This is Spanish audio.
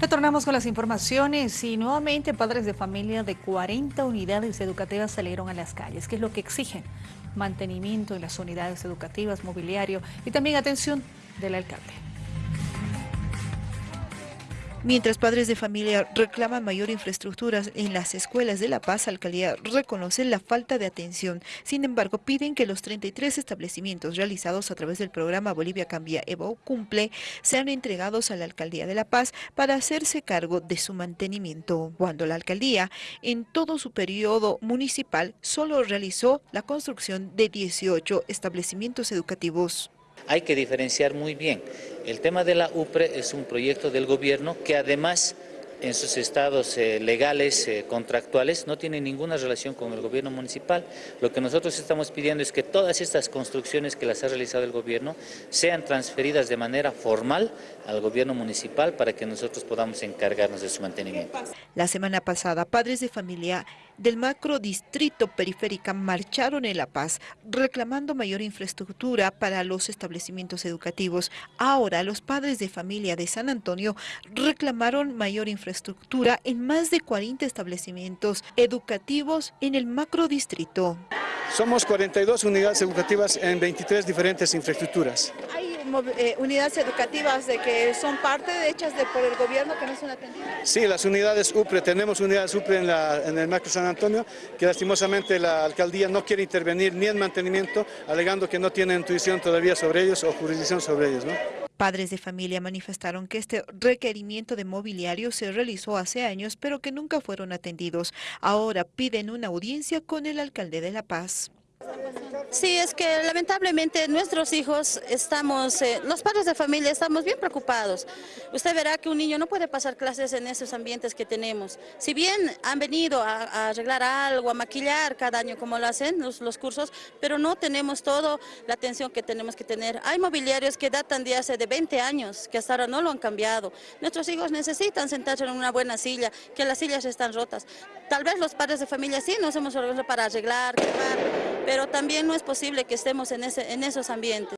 Retornamos con las informaciones y nuevamente padres de familia de 40 unidades educativas salieron a las calles. ¿Qué es lo que exigen? Mantenimiento en las unidades educativas, mobiliario y también atención del alcalde. Mientras padres de familia reclaman mayor infraestructura en las escuelas de La Paz, Alcaldía reconoce la falta de atención. Sin embargo, piden que los 33 establecimientos realizados a través del programa Bolivia Cambia Evo Cumple sean entregados a la Alcaldía de La Paz para hacerse cargo de su mantenimiento. Cuando la Alcaldía, en todo su periodo municipal, solo realizó la construcción de 18 establecimientos educativos. Hay que diferenciar muy bien. El tema de la UPRE es un proyecto del gobierno que además en sus estados eh, legales, eh, contractuales, no tiene ninguna relación con el gobierno municipal. Lo que nosotros estamos pidiendo es que todas estas construcciones que las ha realizado el gobierno sean transferidas de manera formal al gobierno municipal para que nosotros podamos encargarnos de su mantenimiento. La semana pasada, padres de familia del macro distrito periférica marcharon en La Paz reclamando mayor infraestructura para los establecimientos educativos. Ahora los padres de familia de San Antonio reclamaron mayor infraestructura infraestructura en más de 40 establecimientos educativos en el macrodistrito. Somos 42 unidades educativas en 23 diferentes infraestructuras. ¿Hay eh, unidades educativas de que son parte de hechas de, por el gobierno que no son atendidas? Sí, las unidades UPRE, tenemos unidades UPRE en, en el macro San Antonio, que lastimosamente la alcaldía no quiere intervenir ni en mantenimiento, alegando que no tiene intuición todavía sobre ellos o jurisdicción sobre ellos. ¿no? Padres de familia manifestaron que este requerimiento de mobiliario se realizó hace años, pero que nunca fueron atendidos. Ahora piden una audiencia con el alcalde de La Paz. Sí, es que lamentablemente nuestros hijos estamos, eh, los padres de familia estamos bien preocupados. Usted verá que un niño no puede pasar clases en esos ambientes que tenemos. Si bien han venido a, arreglar algo, a maquillar cada año como lo hacen los, los, cursos, pero no tenemos toda la atención que tenemos que tener. Hay mobiliarios que datan de hace de 20 años, que hasta ahora no lo han cambiado. Nuestros hijos necesitan sentarse en una buena silla, que las sillas están rotas. Tal vez los padres de familia sí nos hemos organizado para arreglar, pero también no es posible que estemos en, ese, en esos ambientes.